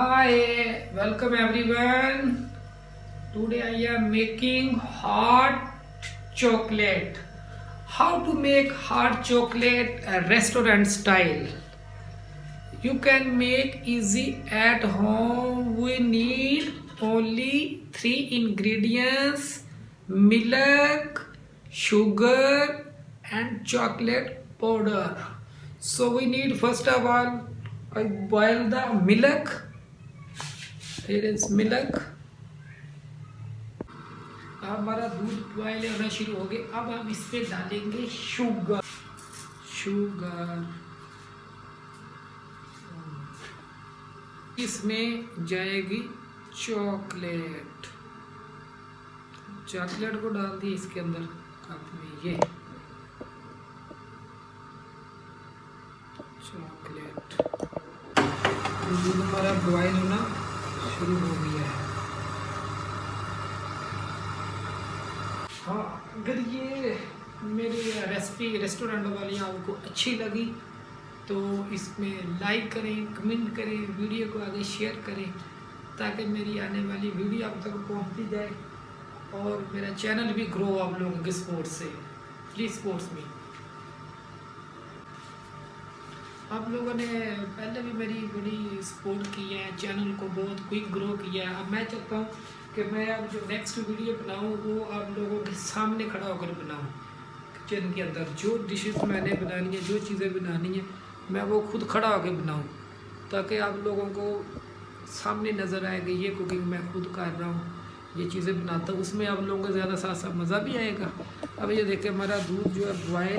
Hi, welcome everyone. Today I am making hot chocolate. How to make hot chocolate restaurant style. You can make easy at home. We need only 3 ingredients: milk, sugar and chocolate powder. So we need first of all, I boil the milk. پھر ملک آپ ہمارا دودھ boil ہونا شروع ہو گیا اب ہم اس پہ ڈالیں گے شوگر شوگر اس میں جائے گی چاکلیٹ چاکلیٹ کو ڈال دی اس کے اندر کپ میں یہ چاکلیٹ دودھ ہمارا بوائل ہونا شروع ہو گیا ہے ہاں اگر یہ میری ریسپی ریسٹورنٹ والی آپ کو اچھی لگی تو اس میں لائک کریں کمنٹ کریں ویڈیو کو آگے شیئر کریں تاکہ میری آنے والی ویڈیو آپ تک پہنچتی جائے اور میرا چینل بھی گرو آپ لوگوں کے سپورٹ سے پلیز سپورٹس میں آپ لوگوں نے پہلے بھی میری بڑی سپورٹ کی ہے چینل کو بہت کوئک گرو کیا ہے اب میں چاہتا ہوں کہ میں اب جو نیکسٹ ویڈیو بناؤں وہ آپ لوگوں کے سامنے کھڑا ہو کر بناؤں کچن کے اندر جو ڈشز میں نے بنانی ہے جو چیزیں بنانی ہیں میں وہ خود کھڑا ہو کے بناؤں تاکہ آپ لوگوں کو سامنے نظر آئے کہ یہ کوکنگ میں خود کر رہا ہوں یہ چیزیں بناتا ہوں اس میں آپ لوگوں کو زیادہ ساتھ ساتھ مزہ بھی آئے گا اب یہ دیکھیں ہمارا دودھ جو ہے بوائل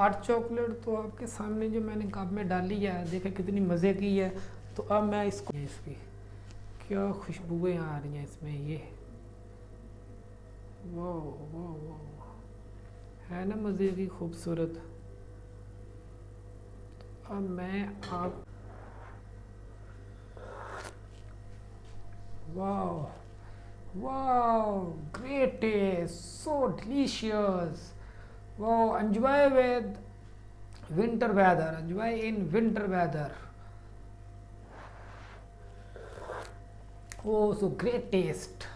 ہاٹ چاکلیٹ تو آپ کے سامنے جو میں نے کپ میں ڈالی ہے دیکھیں کتنی مزے کی ہے تو اب میں اس کو اس کی کیا خوشبوئیں آ رہی ہیں اس میں یہ ہے نا مزے کی خوبصورت اب میں آپ وا واہ great so delicious So enjoy with winter weather, enjoy in winter weather. Oh, so great taste.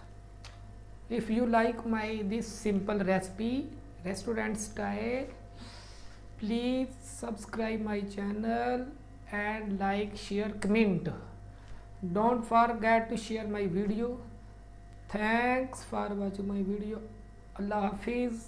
If you like my this simple recipe, restaurant style, please subscribe my channel and like, share, comment. Don't forget to share my video. Thanks for watching my video. Allah Hafiz.